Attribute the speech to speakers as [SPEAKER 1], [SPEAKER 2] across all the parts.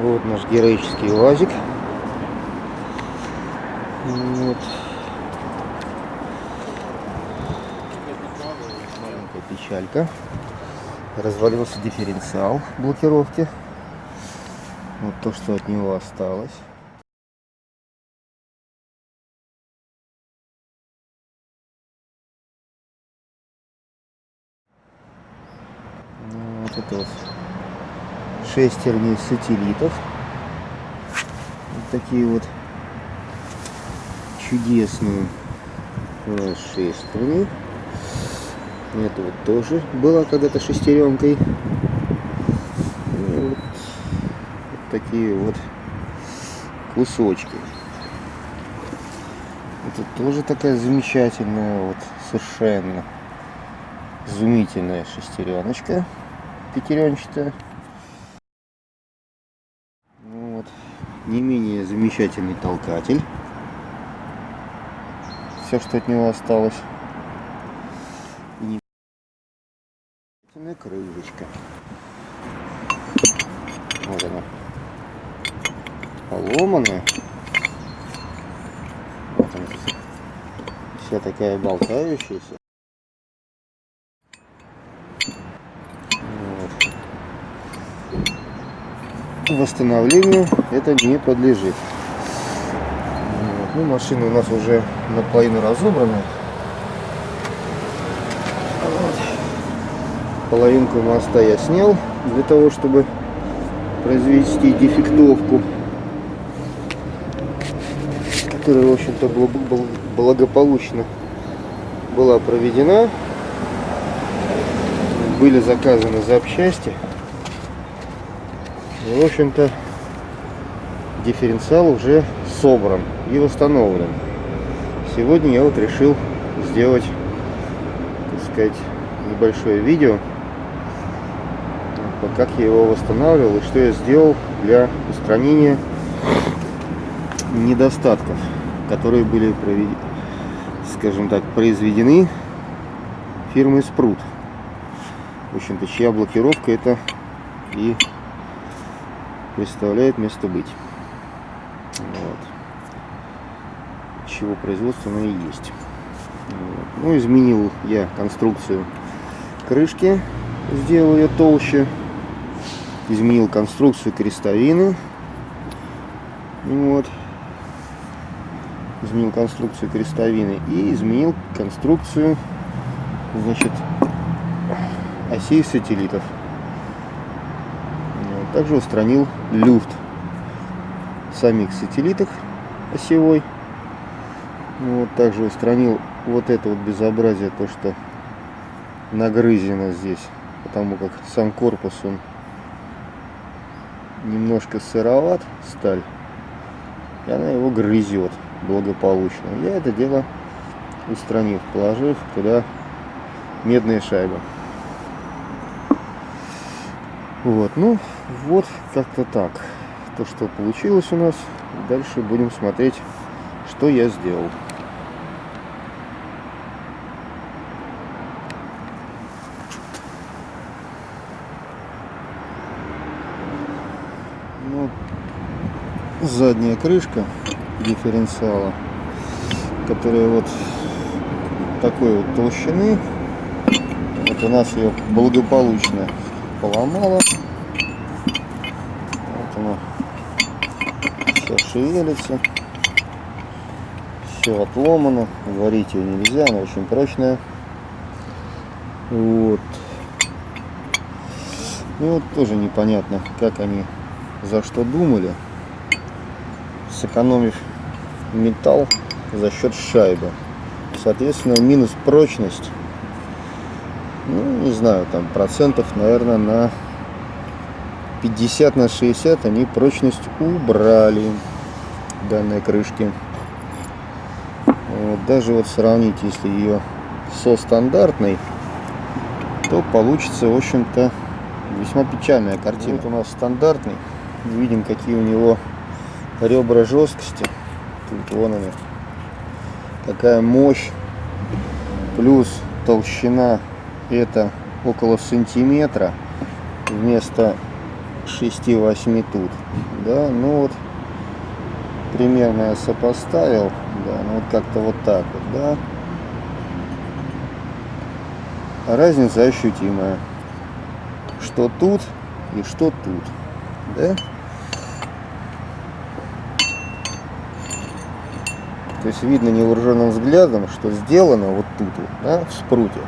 [SPEAKER 1] Вот наш героический УАЗик. Вот. Маленькая печалька. Развалился дифференциал блокировки. Вот то, что от него осталось. Ну, вот это вот шестерни сателлитов. Вот такие вот чудесные шестерни. Это вот тоже была когда-то шестеренкой. Вот, вот такие вот кусочки. Это тоже такая замечательная, вот совершенно изумительная шестереночка пятеренчатая. Вот. Не менее замечательный толкатель. Все, что от него осталось. И не... крылышко. Вот она. Поломанная. Вот она. Вся такая болтающаяся. Восстановлению это не подлежит. Ну, машина у нас уже наполовину разобрана. Вот. Половинку моста я снял для того, чтобы произвести дефектовку, которая, в общем-то, благополучно была проведена. Были заказаны запчасти. В общем-то, дифференциал уже собран и восстановлен. Сегодня я вот решил сделать, так сказать, небольшое видео, как я его восстанавливал и что я сделал для устранения недостатков, которые были, скажем так, произведены фирмой Спрут. В общем-то, чья блокировка это и представляет место быть. Вот. Чего производство оно и есть. Вот. Ну, изменил я конструкцию крышки, сделал ее толще. Изменил конструкцию крестовины. Вот. Изменил конструкцию крестовины и изменил конструкцию, значит, осей сателлитов. Также устранил люфт самих сателлитах осевой. Вот, также устранил вот это вот безобразие, то что нагрызено здесь, потому как сам корпус он немножко сыроват, сталь, и она его грызет благополучно. Я это дело устранив, положив туда медные шайбы. Вот, ну, вот как-то так. То, что получилось у нас. Дальше будем смотреть, что я сделал. Ну, задняя крышка дифференциала, которая вот такой вот толщины. Вот у нас ее благополучно поломала. Вот оно все шевелится. Все отломано. Варить ее нельзя, она очень прочная. Вот. И вот тоже непонятно, как они за что думали, сэкономив металл за счет шайбы. Соответственно, минус прочность ну, не знаю, там процентов, наверное, на 50 на 60 они прочность убрали данной крышки. Вот, даже вот сравнить, если ее со стандартной, то получится, в общем-то, весьма печальная картина. Вот у нас стандартный. Видим, какие у него ребра жесткости. Тут вон они. Какая мощь. Плюс толщина это около сантиметра вместо 6-8 тут. Да, ну вот примерно я сопоставил. Да, ну вот как-то вот так вот, да. Разница ощутимая. Что тут и что тут. Да? То есть видно невооруженным взглядом, что сделано вот тут вот, да, в спруте.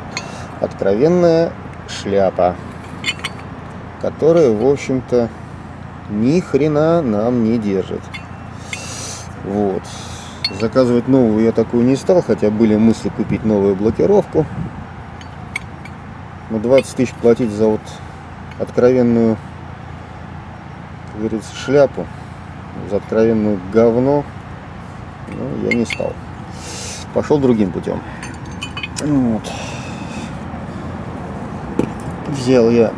[SPEAKER 1] Откровенная шляпа, которая, в общем-то, ни хрена нам не держит. Вот. Заказывать новую я такую не стал, хотя были мысли купить новую блокировку. Но 20 тысяч платить за вот откровенную, как говорится, шляпу, за откровенную говно, ну, я не стал. Пошел другим путем. Вот. Взял я,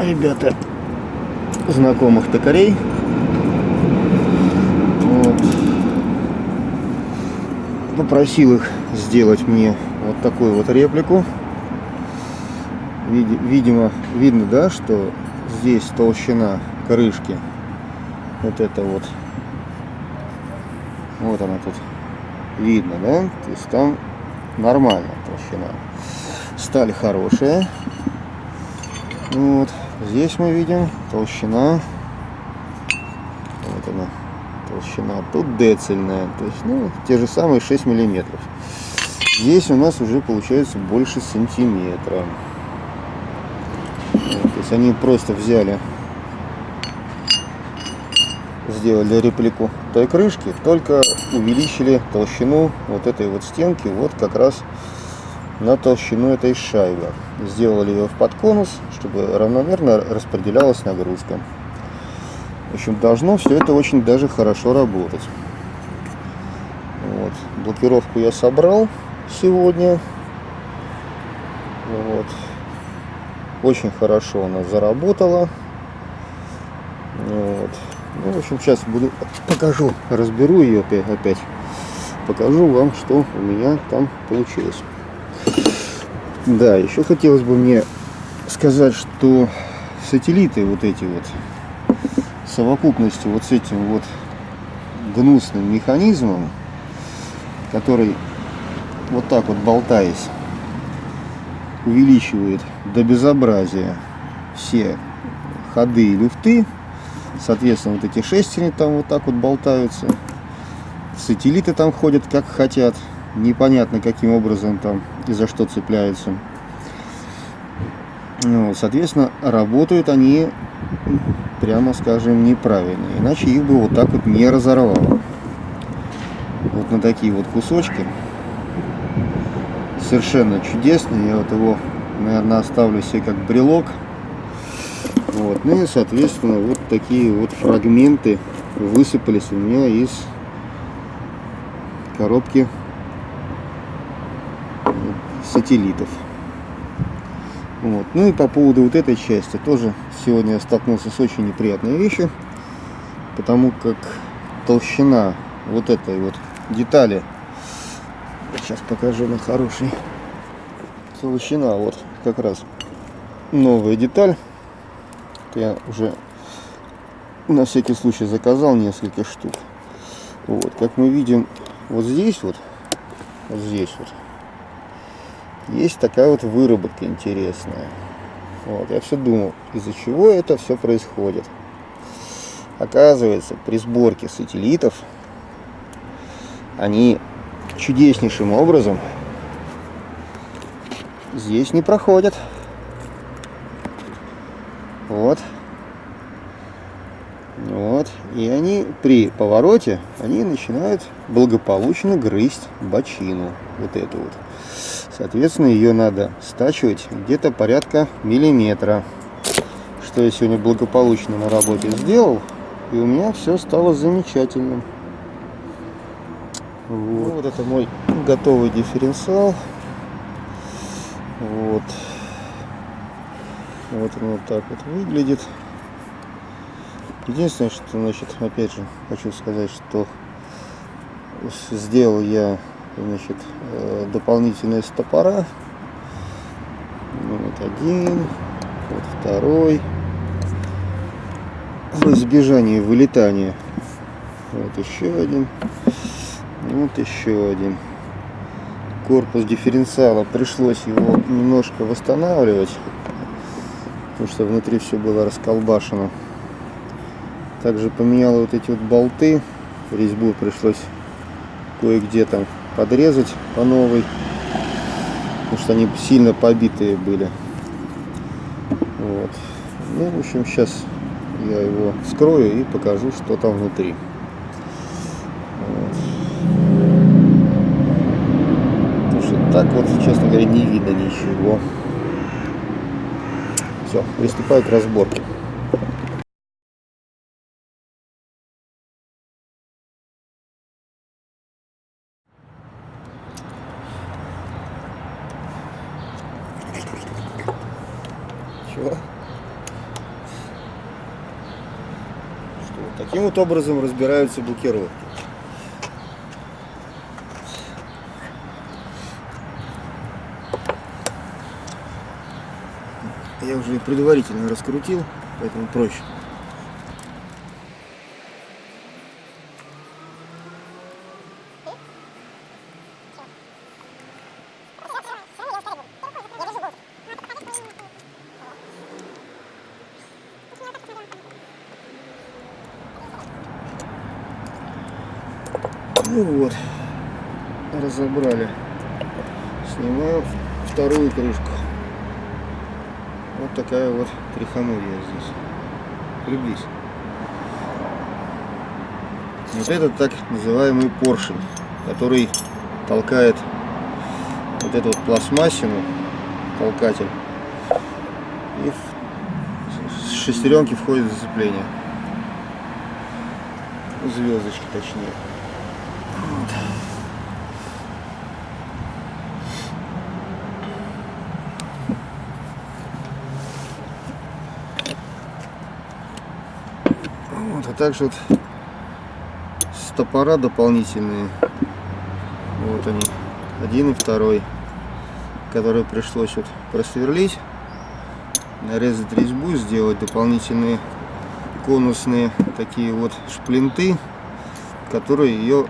[SPEAKER 1] ребята, знакомых токарей. Попросил их сделать мне вот такую вот реплику. Видимо, видно, да, что здесь толщина крышки. Вот это вот. Вот она тут видно, да? То есть там нормальная толщина. Сталь хорошая. Вот. Здесь мы видим толщина. Вот она. Толщина. Тут децельная. То есть, ну, те же самые 6 миллиметров. Здесь у нас уже получается больше сантиметра. То есть они просто взяли, сделали реплику той крышки, только увеличили толщину вот этой вот стенки вот как раз на толщину этой шайбы. Сделали ее в подконус, чтобы равномерно распределялась нагрузка. В общем, должно все это очень даже хорошо работать. Вот. Блокировку я собрал сегодня. Вот. Очень хорошо она заработала. Вот. Ну, в общем, сейчас буду покажу, разберу ее опять. Покажу вам, что у меня там получилось. Да, еще хотелось бы мне сказать, что сателлиты вот эти вот совокупностью вот с этим вот гнусным механизмом, который вот так вот болтаясь увеличивает до безобразия все ходы и люфты. Соответственно, вот эти шестерни там вот так вот болтаются. Сателлиты там ходят как хотят. Непонятно каким образом там и за что цепляются. Ну, соответственно, работают они, прямо скажем, неправильно. Иначе их бы вот так вот не разорвало. Вот на такие вот кусочки. Совершенно чудесный. Я вот его, наверное, оставлю себе как брелок. Вот. Ну и, соответственно, вот такие вот фрагменты высыпались у меня из коробки сателлитов. Вот. Ну и по поводу вот этой части тоже сегодня я столкнулся с очень неприятной вещью, потому как толщина вот этой вот детали, сейчас покажу на хороший, толщина вот как раз новая деталь, я уже на всякий случай заказал несколько штук. Вот, как мы видим, вот здесь вот, вот здесь вот, есть такая вот выработка интересная. Вот, я все думал, из-за чего это все происходит. Оказывается, при сборке сателлитов они чудеснейшим образом здесь не проходят. Вот. Вот. И они при повороте, они начинают благополучно грызть бочину. Вот эту вот. Соответственно, ее надо стачивать где-то порядка миллиметра. Что я сегодня благополучно на работе сделал. И у меня все стало замечательным. Вот. вот это мой готовый дифференциал. Вот. Вот он вот так вот выглядит. Единственное, что, значит, опять же, хочу сказать, что сделал я, значит, э, дополнительные стопора. Вот один, вот второй. в избежание вылетания. Вот еще один. Вот еще один. Корпус дифференциала пришлось его немножко восстанавливать, потому что внутри все было расколбашено. Также поменял вот эти вот болты. Резьбу пришлось кое-где там подрезать по новой, потому что они сильно побитые были. Вот. Ну, в общем, сейчас я его вскрою и покажу, что там внутри. Потому что так вот, честно говоря, не видно ничего. Все, приступаю к разборке. Чего? Что, таким вот образом разбираются блокировки. Я уже предварительно раскрутил, поэтому проще. Ну вот, разобрали. Снимаю вторую крышку. Вот такая вот трихомурия здесь. Приблизь. Вот это так называемый поршень, который толкает вот эту вот пластмассину, толкатель, и в шестеренки входит зацепление. Звездочки точнее. Также вот стопора дополнительные. Вот они. Один и второй. Которые пришлось вот просверлить. Нарезать резьбу, сделать дополнительные конусные такие вот шплинты, которые ее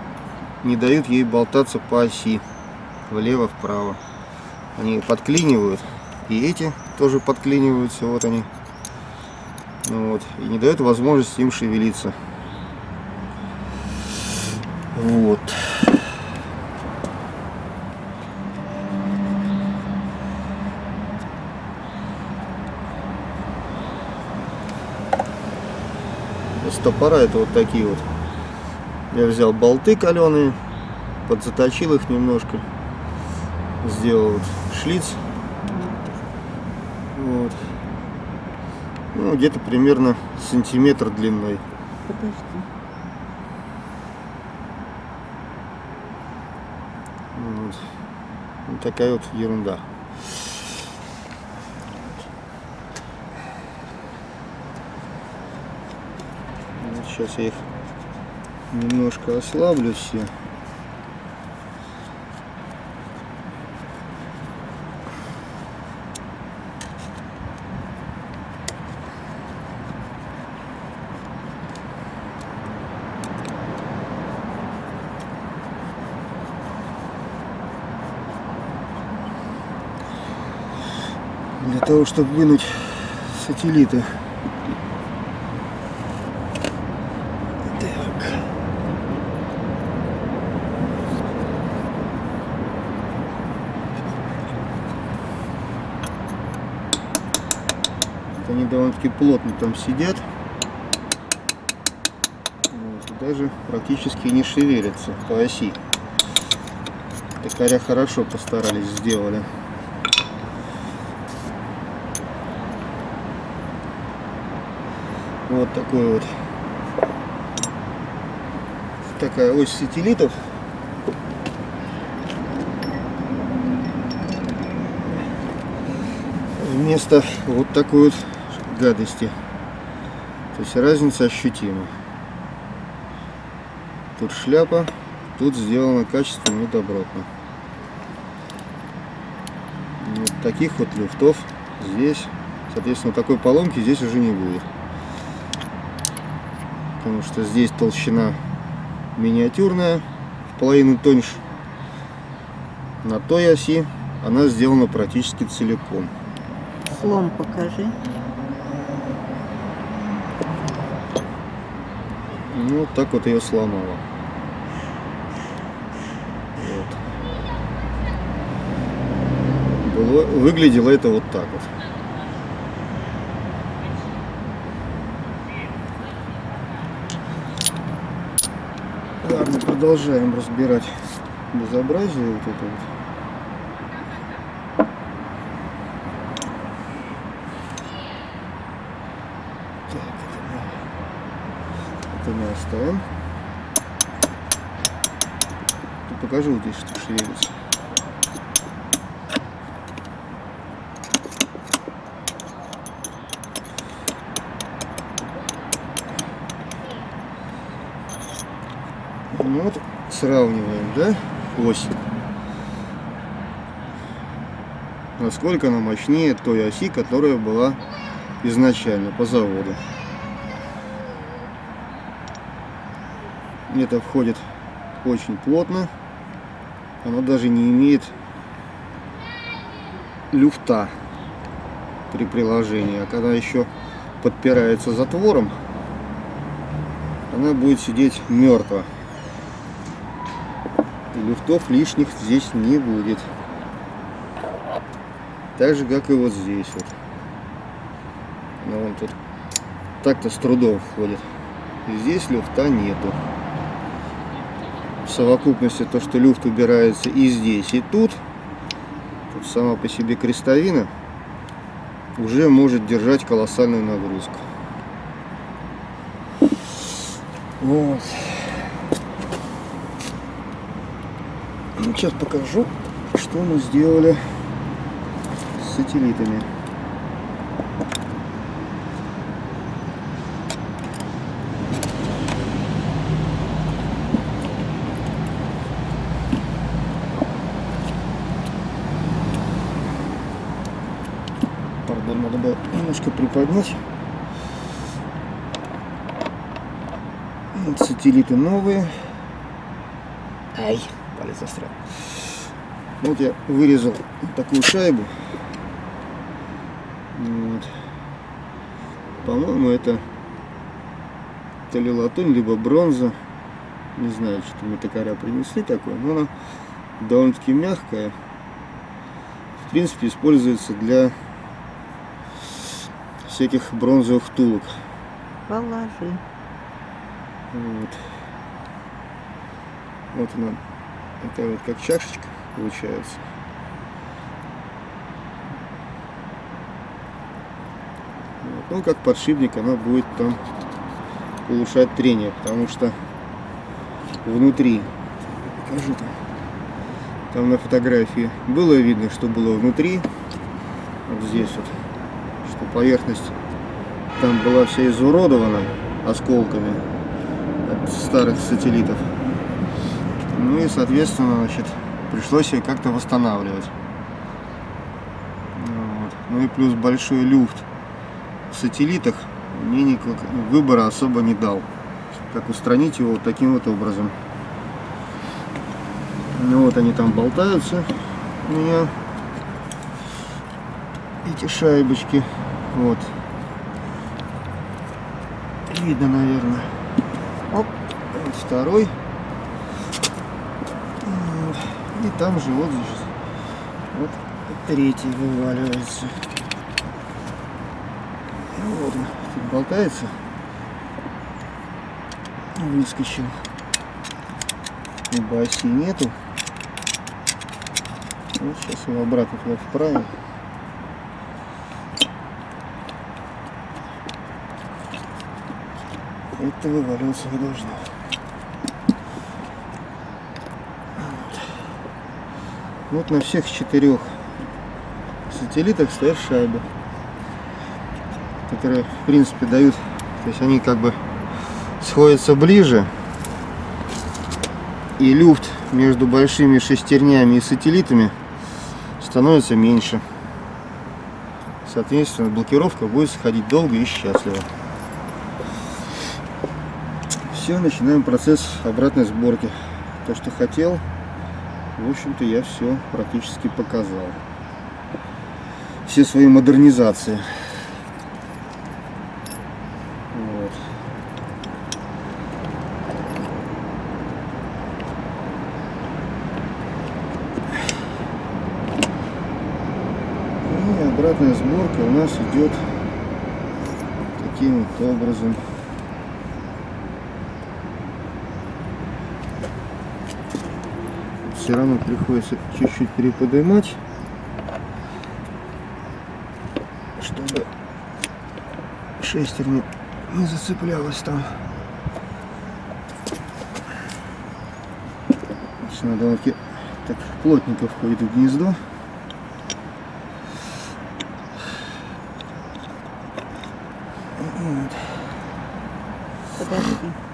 [SPEAKER 1] не дают ей болтаться по оси влево-вправо. Они подклинивают. И эти тоже подклиниваются. Вот они. Ну вот, и не дает возможности им шевелиться. Вот. Стопора это вот такие вот. Я взял болты каленые, подзаточил их немножко, сделал вот шлиц. Вот. Ну, где-то примерно сантиметр длиной.
[SPEAKER 2] Подожди.
[SPEAKER 1] Вот. Вот такая вот ерунда. Вот сейчас я их немножко ослаблю все. для того, чтобы вынуть сателлиты. Так. Вот Они довольно-таки плотно там сидят. Вот, даже практически не шевелятся по оси. Токаря хорошо постарались, сделали. Вот такой вот. Такая ось сателлитов. Вместо вот такой вот гадости. То есть разница ощутима. Тут шляпа, тут сделано качественно и добротно. Вот таких вот люфтов здесь, соответственно, такой поломки здесь уже не будет. Потому что здесь толщина миниатюрная, в половину тоньше. На той оси она сделана практически целиком.
[SPEAKER 2] Слом покажи.
[SPEAKER 1] Ну, вот так вот ее сломала. Вот. Было, выглядело это вот так вот. Продолжаем разбирать безобразие вот это вот. Это мы, оставим. Ты покажи вот здесь, что шевелится. Ну вот, сравниваем, да, ось. Насколько она мощнее той оси, которая была изначально по заводу. Это входит очень плотно. Она даже не имеет люфта при приложении. А когда еще подпирается затвором, она будет сидеть мертво. Люфтов лишних здесь не будет. Так же, как и вот здесь вот. Но он тут так-то с трудом входит. И здесь люфта нету. В совокупности то, что люфт убирается и здесь, и тут, тут сама по себе крестовина уже может держать колоссальную нагрузку. Вот. Ну, сейчас покажу, что мы сделали с сателлитами. Пардон, надо было немножко приподнять. Вот сателлиты новые. Ай, палец застрял. Вот я вырезал такую шайбу. Вот. По-моему, это то ли латунь, либо бронза. Не знаю, что мне токаря принесли такое, но она довольно-таки мягкая. В принципе, используется для всяких бронзовых втулок.
[SPEAKER 2] Положи.
[SPEAKER 1] Вот. Вот она, такая вот как чашечка получается. Вот. Ну, как подшипник она будет там улучшать трение, потому что внутри, покажу там, там на фотографии было видно, что было внутри, вот здесь вот, что поверхность там была вся изуродована осколками от старых сателлитов. Ну и, соответственно, значит, пришлось ее как-то восстанавливать. Вот. Ну и плюс большой люфт в сателлитах мне никак выбора особо не дал. Как устранить его вот таким вот образом. Ну вот они там болтаются у меня. Эти шайбочки. Вот. Видно, наверное.
[SPEAKER 2] Оп.
[SPEAKER 1] Вот второй. И там же вот здесь. Вот третий вываливается. Вот он тут болтается. Выскочил. Ибо оси нету. Вот сейчас его обратно туда вправим. Это вываливаться не должно. Вот на всех четырех сателлитах стоят шайбы, которые в принципе дают, то есть они как бы сходятся ближе, и люфт между большими шестернями и сателлитами становится меньше. Соответственно, блокировка будет сходить долго и счастливо. все, начинаем процесс обратной сборки. То, что хотел, в общем-то, я все практически показал. Все свои модернизации. Вот. Ну и обратная сборка у нас идет таким вот образом. Все равно приходится чуть-чуть переподнимать, чтобы шестерня не зацеплялась там. Все надо так плотненько входит в гнездо. Вот.
[SPEAKER 2] Подожди.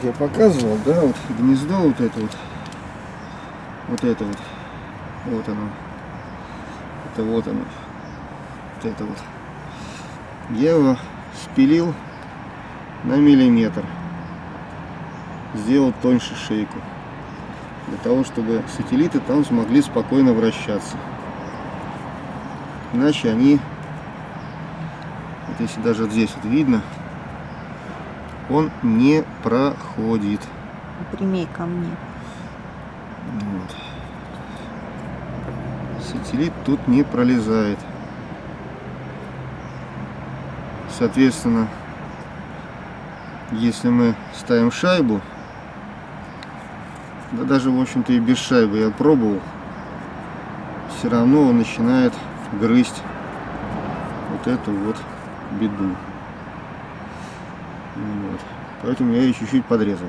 [SPEAKER 1] Как я показывал, да, вот гнездо вот это вот, вот это вот, вот оно, это вот оно, вот это вот. Я его спилил на миллиметр, сделал тоньше шейку, для того, чтобы сателлиты там смогли спокойно вращаться. Иначе они, вот если даже здесь вот видно, он не проходит.
[SPEAKER 2] Прямей ко мне.
[SPEAKER 1] Вот. Сателлит тут не пролезает. Соответственно, если мы ставим шайбу, да даже в общем-то и без шайбы я пробовал, все равно он начинает грызть вот эту вот беду. Вот. Поэтому я ее чуть-чуть подрезал.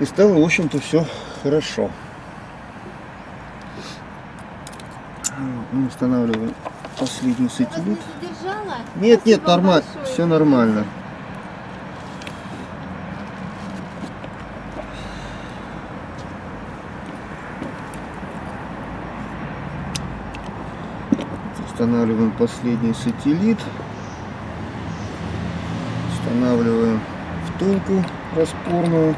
[SPEAKER 1] И стало, в общем-то, все хорошо. Вот, мы устанавливаем последний сателлит. Нет, нет, нормально, все нормально. Устанавливаем последний сателлит устанавливаем втулку распорную.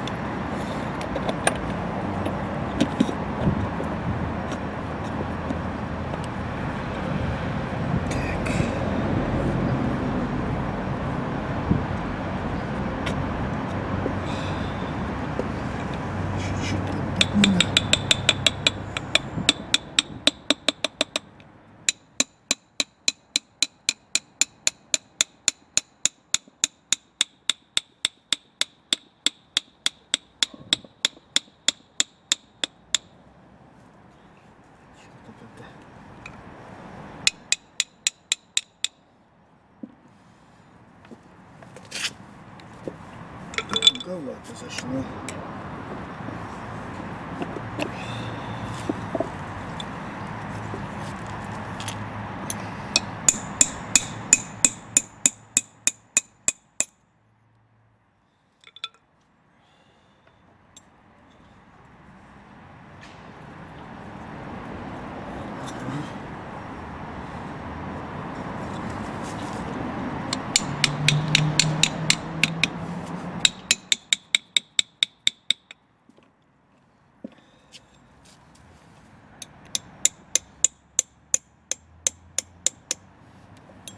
[SPEAKER 1] Туговато зашло.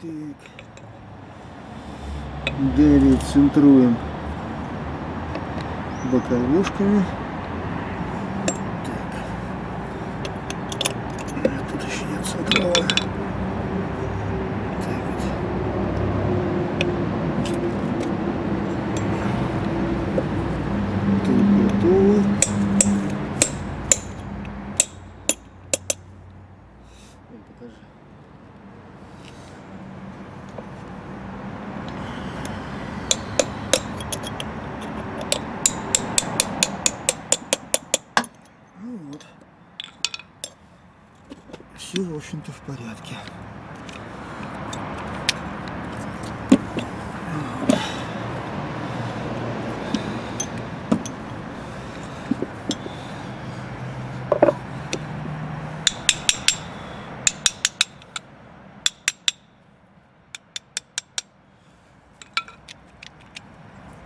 [SPEAKER 1] Так. Далее центруем боковушками. все, в общем-то, в порядке.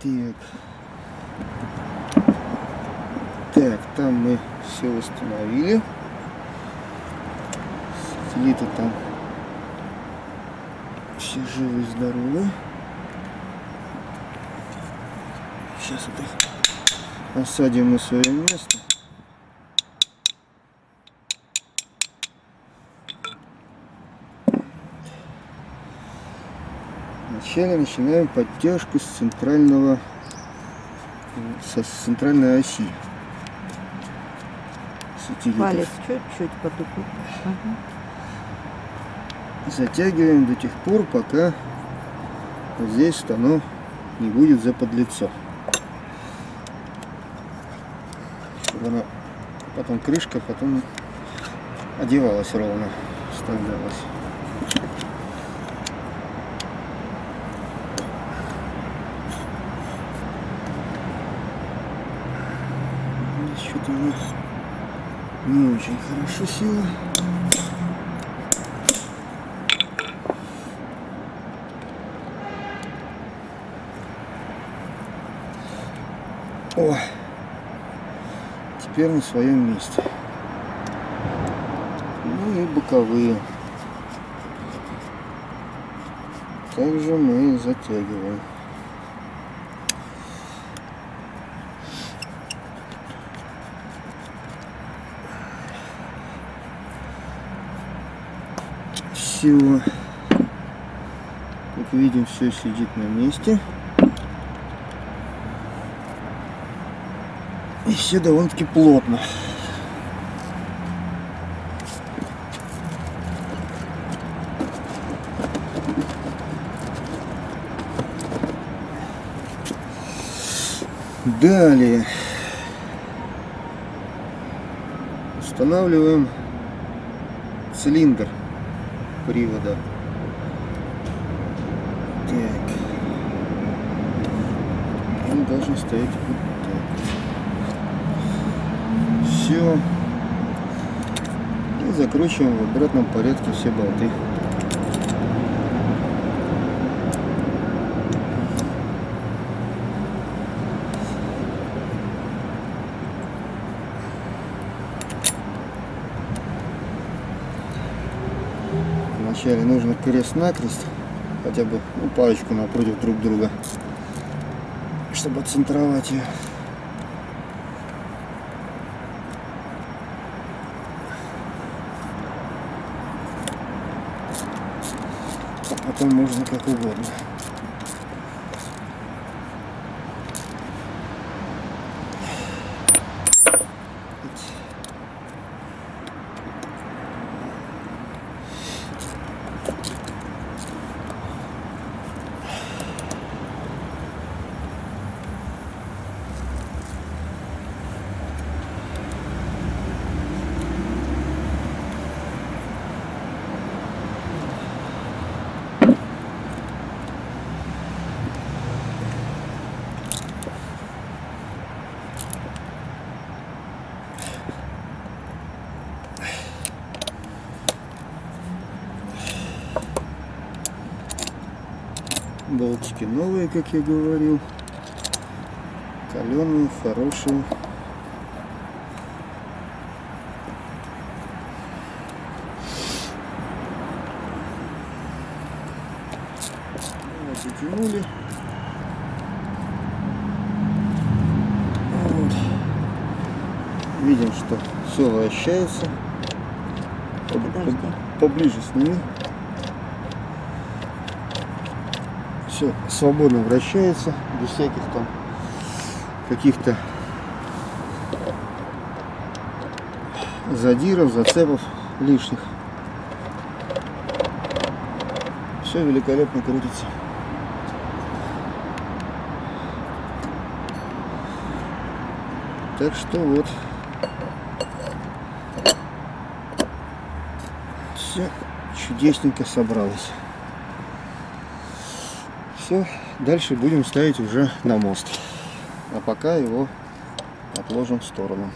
[SPEAKER 1] Так. Так, там мы все установили. Сателлиты там все живы и здоровы. Сейчас вот их осадим на свое место. Вначале начинаем подтяжку с центрального со с центральной оси. сателлитов.
[SPEAKER 2] Палец чуть-чуть под углом. Ага.
[SPEAKER 1] Затягиваем до тех пор, пока вот здесь оно не будет заподлицо. Чтобы она потом крышка потом одевалась ровно, вставлялась. Что-то не очень хорошо села. Теперь на своем месте. Ну и боковые. Также мы затягиваем. Все. Как видим, все сидит на месте. И все довольно-таки плотно. Далее устанавливаем цилиндр привода. Так. Он должен стоять вот так. Все. И закручиваем в обратном порядке все болты. Вначале нужно крест-накрест, хотя бы ну, парочку напротив друг друга, чтобы отцентровать ее. А потом можно как угодно. Болтики новые, как я говорил. Каленые, хорошие. Вот, затянули. Вот. Видим, что все вращается.
[SPEAKER 2] Подожди.
[SPEAKER 1] Поближе сними. Все свободно вращается, без всяких там каких-то задиров, зацепов лишних. Все великолепно крутится. Так что вот. Все чудесненько собралось. Все, дальше будем ставить уже на мост. А пока его отложим в сторону.